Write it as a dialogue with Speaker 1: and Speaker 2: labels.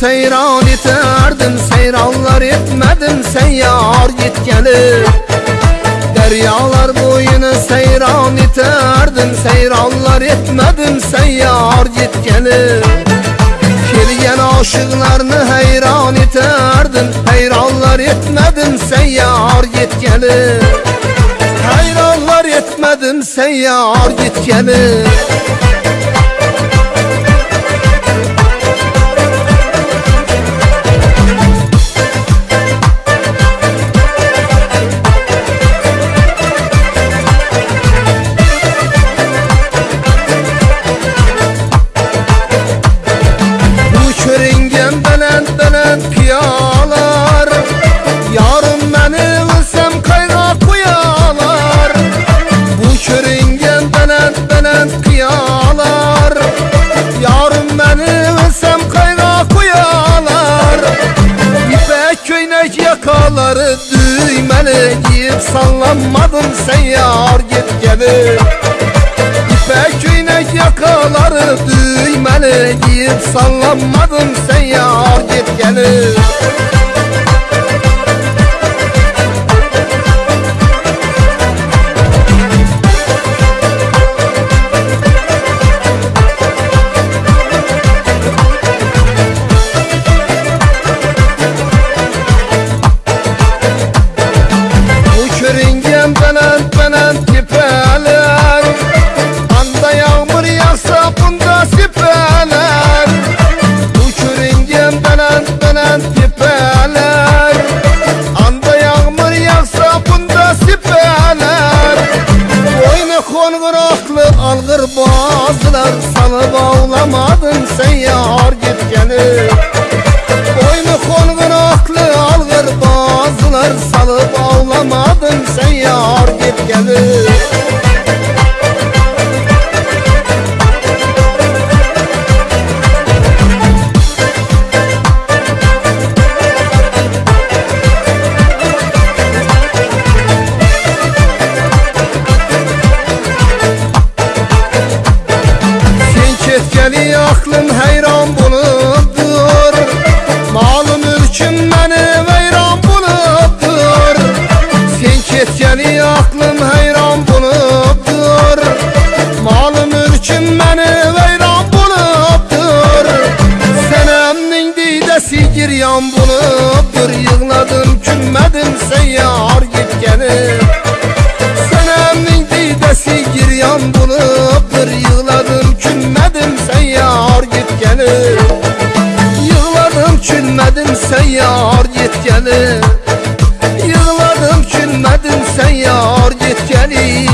Speaker 1: seyran iterdim. Seyranlar etmedim seyyar git gelir. Deryalar boyunu seyran iterdim. Seyranlar etmedim seyyar git gelir. Kelgen aşıklarını heyran iterdim. Heyranlar etmedim seyyar git gelir. Hayranlar etmedim seyyar git gelir belen belen piyalar. Yarın beni ılsam kayga kuyalar. Bu köringen belen belen piyalar. Yarın beni ılsam kayga kuyalar. İpek köynek yakaları düğmeli Giyip sallanmadım sen yar git gelir İpek köynek yakaları düğmeli sallanmadım sen yar git gelir Konguraklı algır bazılar Salı bağlamadın sen yar git gelir. Boynu konguraklı algır bazılar Salıp ağlamadın sen yar git gelir Ketkeli aklın heyran bulupdur Malı mülküm beni veyran bulupdur Sen ketkeli aklın heyran bulupdur Malı mülküm beni veyran bulupdur Senemnin didesi giryan bulupdur Yığladım külmedim sen yar künmedin sen yar git gelir Yığladım künmedin sen yar git gelir